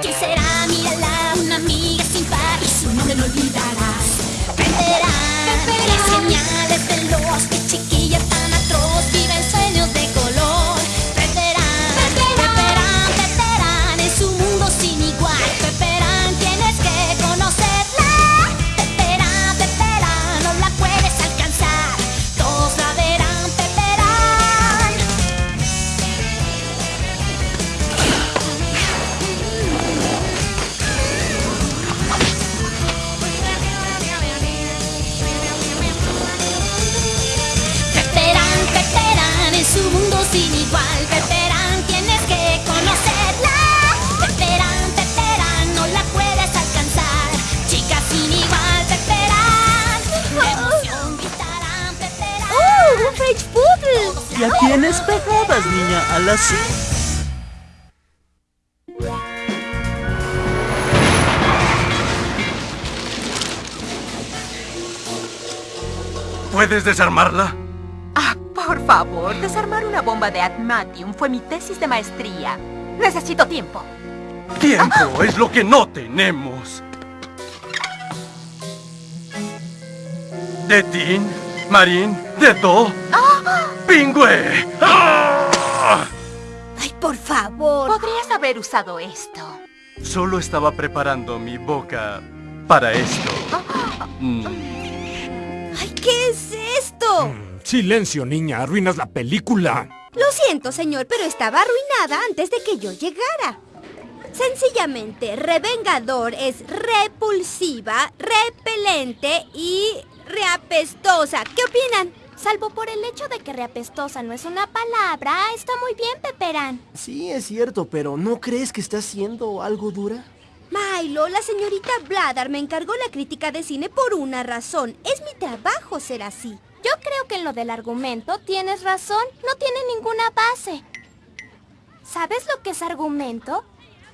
¿Quién será? Mírala, a las. ¿Puedes desarmarla? Ah, por favor, desarmar una bomba de Admatium fue mi tesis de maestría. Necesito tiempo. Tiempo es lo que no tenemos. De Tin, Marín, de Do, Pingüe. ¡Ah! Podrías haber usado esto. Solo estaba preparando mi boca para esto. Mm. ¡Ay, qué es esto! Silencio, niña, arruinas la película. Lo siento, señor, pero estaba arruinada antes de que yo llegara. Sencillamente, revengador es repulsiva, repelente y reapestosa. ¿Qué opinan? Salvo por el hecho de que reapestosa no es una palabra, está muy bien, Peperán. Sí, es cierto, pero ¿no crees que está haciendo algo dura? Milo, la señorita Bladar me encargó la crítica de cine por una razón. Es mi trabajo ser así. Yo creo que en lo del argumento tienes razón, no tiene ninguna base. ¿Sabes lo que es argumento?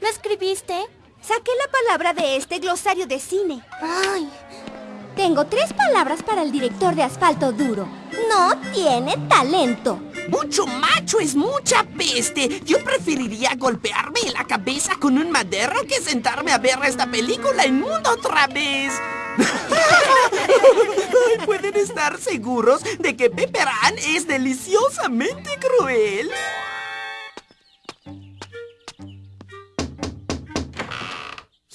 ¿Lo escribiste? Saqué la palabra de este glosario de cine. Ay, Tengo tres palabras para el director de Asfalto Duro. No tiene talento. Mucho macho es mucha peste. Yo preferiría golpearme la cabeza con un madero que sentarme a ver esta película en mundo otra vez. Pueden estar seguros de que Pepperán es deliciosamente cruel.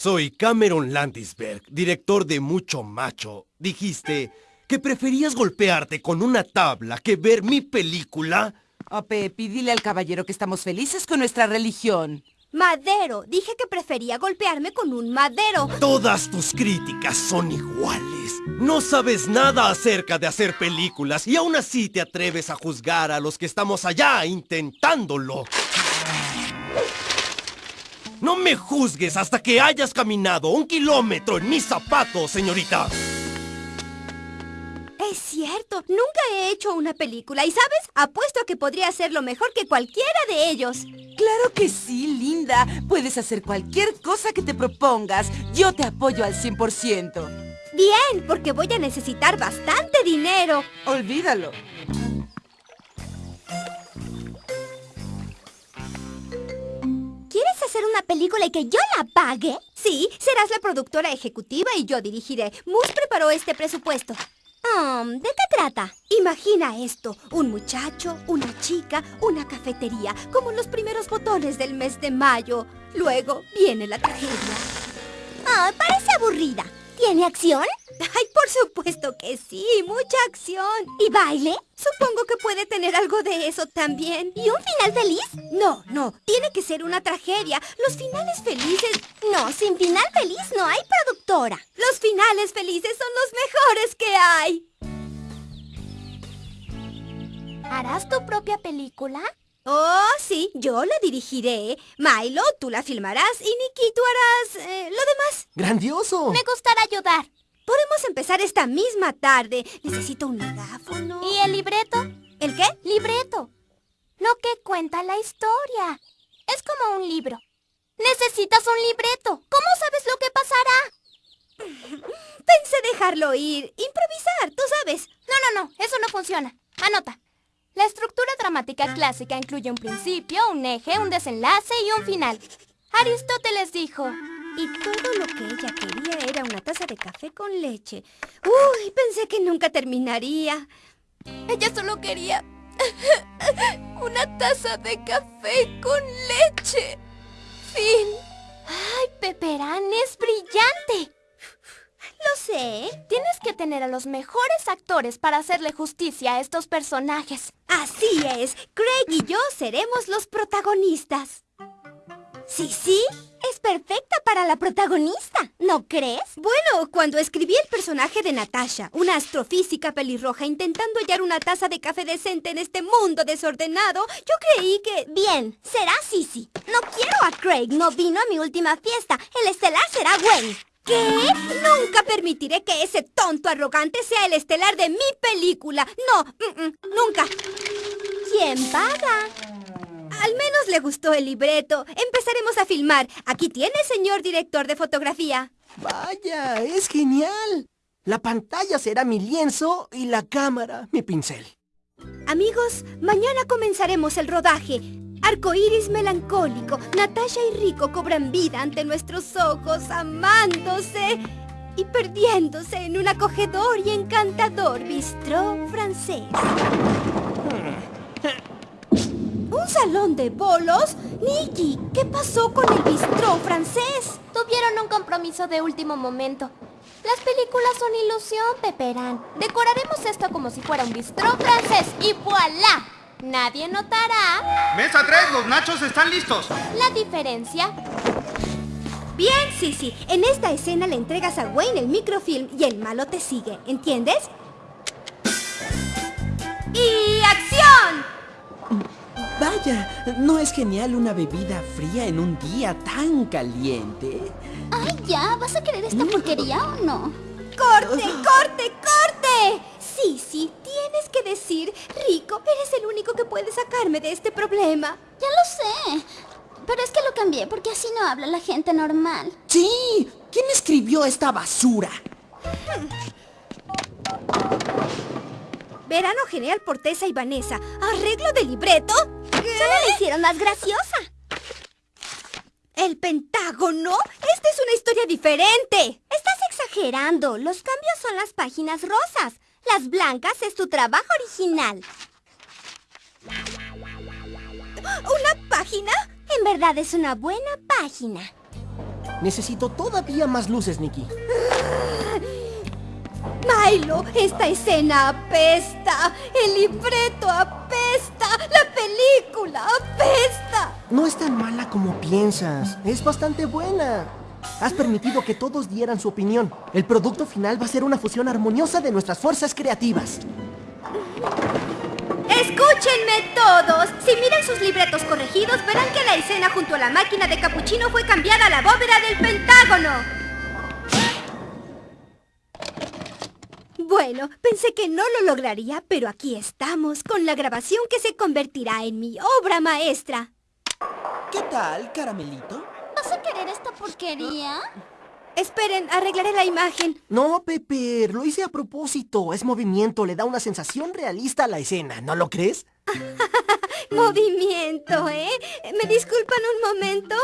Soy Cameron Landisberg, director de Mucho Macho. Dijiste que preferías golpearte con una tabla que ver mi película. Pepi, dile al caballero que estamos felices con nuestra religión. Madero. Dije que prefería golpearme con un madero. Todas tus críticas son iguales. No sabes nada acerca de hacer películas y aún así te atreves a juzgar a los que estamos allá intentándolo. No me juzgues hasta que hayas caminado un kilómetro en mis zapatos, señorita. Es cierto, nunca he hecho una película y, ¿sabes? Apuesto a que podría hacerlo mejor que cualquiera de ellos. Claro que sí, linda. Puedes hacer cualquier cosa que te propongas. Yo te apoyo al 100%. Bien, porque voy a necesitar bastante dinero. Olvídalo. Hacer una película y que yo la pague? Sí, serás la productora ejecutiva y yo dirigiré. Moose preparó este presupuesto. Um, ¿De qué trata? Imagina esto, un muchacho, una chica, una cafetería, como los primeros botones del mes de mayo. Luego viene la tragedia. Ah, parece aburrida. ¿Tiene acción? Ay, por supuesto que sí, mucha acción. ¿Y baile? Supongo que puede tener algo de eso también. ¿Y un final feliz? No, no, tiene que ser una tragedia. Los finales felices... No, sin final feliz no hay productora. Los finales felices son los mejores que hay. ¿harás tu propia película? Oh, sí, yo la dirigiré. Milo, tú la filmarás y Nikki, tú harás eh, lo demás. ¡Grandioso! Me gustará ayudar. Podemos empezar esta misma tarde. Necesito un megáfono. ¿Y el libreto? ¿El qué? Libreto. Lo que cuenta la historia. Es como un libro. Necesitas un libreto. ¿Cómo sabes lo que pasará? Pensé dejarlo ir. Improvisar, tú sabes. No, no, no. Eso no funciona. Anota. La estructura dramática clásica incluye un principio, un eje, un desenlace y un final. Aristóteles dijo, Y todo lo que ella quería era una taza de café con leche. Uy, pensé que nunca terminaría. ella solo quería una taza de café con leche. Fin. Ay, Peperán es brillante. Lo sé. Tienes que tener a los mejores actores para hacerle justicia a estos personajes. Así es. Craig y yo seremos los protagonistas. Sí, sí. Es perfecta para la protagonista, ¿no crees? Bueno, cuando escribí el personaje de Natasha, una astrofísica pelirroja intentando hallar una taza de café decente en este mundo desordenado, yo creí que... Bien, será Sissy. No quiero a Craig, no vino a mi última fiesta. El estelar será Wayne. ¿Qué? Nunca permitiré que ese tonto arrogante sea el estelar de mi película. No, mm, mm, nunca. ¿Quién paga? Al menos le gustó el libreto. Empezaremos a filmar. Aquí tiene, señor director de fotografía. Vaya, es genial. La pantalla será mi lienzo y la cámara mi pincel. Amigos, mañana comenzaremos el rodaje. Arcoíris melancólico, Natasha y Rico cobran vida ante nuestros ojos, amándose y perdiéndose en un acogedor y encantador bistró francés. ¿Un salón de bolos? Nicky, ¿qué pasó con el bistró francés? Tuvieron un compromiso de último momento. Las películas son ilusión, Peperán. Decoraremos esto como si fuera un bistró francés y voilà. Nadie notará Mesa 3, los nachos están listos. la diferencia. Bien, Sissy. En esta escena le entregas a Wayne el microfilm y el malo te sigue, ¿entiendes? ¡Y acción! Vaya, ¿no es genial una bebida fría en un día tan caliente? Ay, ya, ¿vas a querer esta porquería o no? ¡Corte, corte, corte! Sí, sí, tienes que decir, Rico, eres el único que puede sacarme de este problema. Ya lo sé. Pero es que lo cambié porque así no habla la gente normal. Sí, ¿quién escribió esta basura? Verano genial por Tessa y Vanessa. ¿Arreglo de libreto? Solo la hicieron más graciosa. ¿El Pentágono? Esta es una historia diferente. Estás exagerando. Los cambios son las páginas rosas. Las blancas es tu trabajo original. ¿Una página? En verdad es una buena página. Necesito todavía más luces, Nikki. Milo, esta escena apesta. El libreto apesta. La película apesta. No es tan mala como piensas. Es bastante buena. Has permitido que todos dieran su opinión. El producto final va a ser una fusión armoniosa de nuestras fuerzas creativas. Escúchenme todos. Si miran sus libretos corregidos, verán que la escena junto a la máquina de capuchino fue cambiada a la bóveda del Pentágono. Bueno, pensé que no lo lograría, pero aquí estamos, con la grabación que se convertirá en mi obra maestra. ¿Qué tal, caramelito? ¿Vas a querer esta porquería? Esperen, arreglaré la imagen. No, Pepper, lo hice a propósito. Es movimiento, le da una sensación realista a la escena, ¿no lo crees? Movimiento, ¿eh? ¿Me disculpan un momento?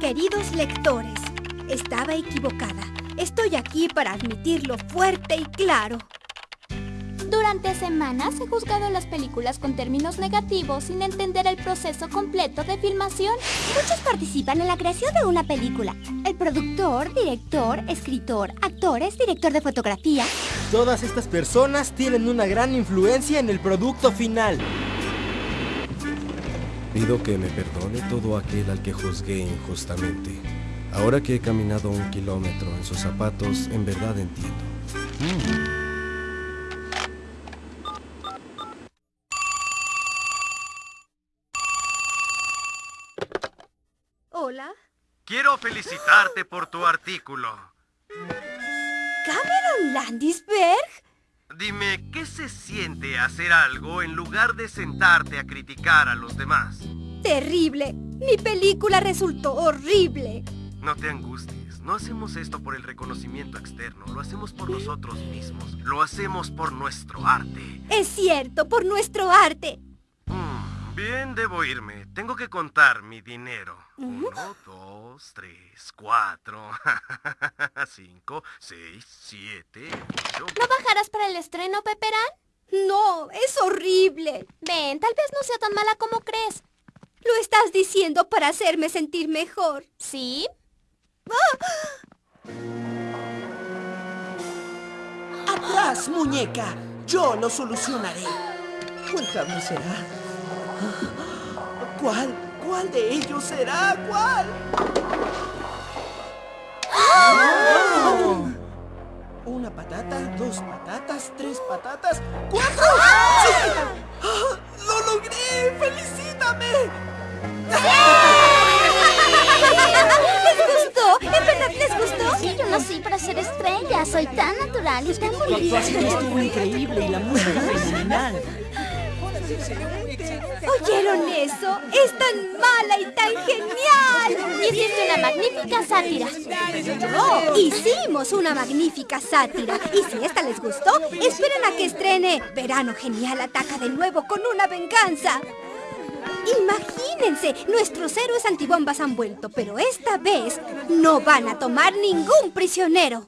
Queridos lectores, estaba equivocada. Estoy aquí para admitirlo fuerte y claro. Durante semanas he juzgado las películas con términos negativos sin entender el proceso completo de filmación. Muchos participan en la creación de una película. El productor, director, escritor, actores, director de fotografía. Todas estas personas tienen una gran influencia en el producto final. Pido que me perdone todo aquel al que juzgué injustamente. Ahora que he caminado un kilómetro en sus zapatos, en verdad entiendo. Hola. Quiero felicitarte por tu artículo. ¿Cameron Landisberg? Dime, ¿qué se siente hacer algo en lugar de sentarte a criticar a los demás? Terrible. Mi película resultó horrible. No te angusties, no hacemos esto por el reconocimiento externo, lo hacemos por nosotros mismos. Lo hacemos por nuestro arte. Es cierto, por nuestro arte. Bien, debo irme. Tengo que contar mi dinero. Uno, dos, tres, cuatro, cinco, seis, siete, ocho... ¿No bajarás para el estreno, Peperán? No, es horrible. Ven, tal vez no sea tan mala como crees. Lo estás diciendo para hacerme sentir mejor. ¿Sí? ¡Atrás, muñeca! Yo lo solucionaré. ¿Cuál será? ¿Cuál? ¿Cuál de ellos será? ¿Cuál? Una patata, dos patatas, tres patatas, cuatro. ¡Sí! ¡Ah! ¡Lo logré! ¡Felicítame! ¿Les gustó? ¿En verdad les gustó? Sí, yo nací para ser estrella. Soy tan natural y tan bonita. estuvo increíble y la música fenomenal. ¿Oyeron eso? ¡Es tan mala y tan genial! Hiciste una magnífica sátira. Oh, hicimos una magnífica sátira. Y si esta les gustó, esperen a que estrene Verano Genial ataca de nuevo con una venganza. Imagínense, nuestros héroes antibombas han vuelto, pero esta vez no van a tomar ningún prisionero.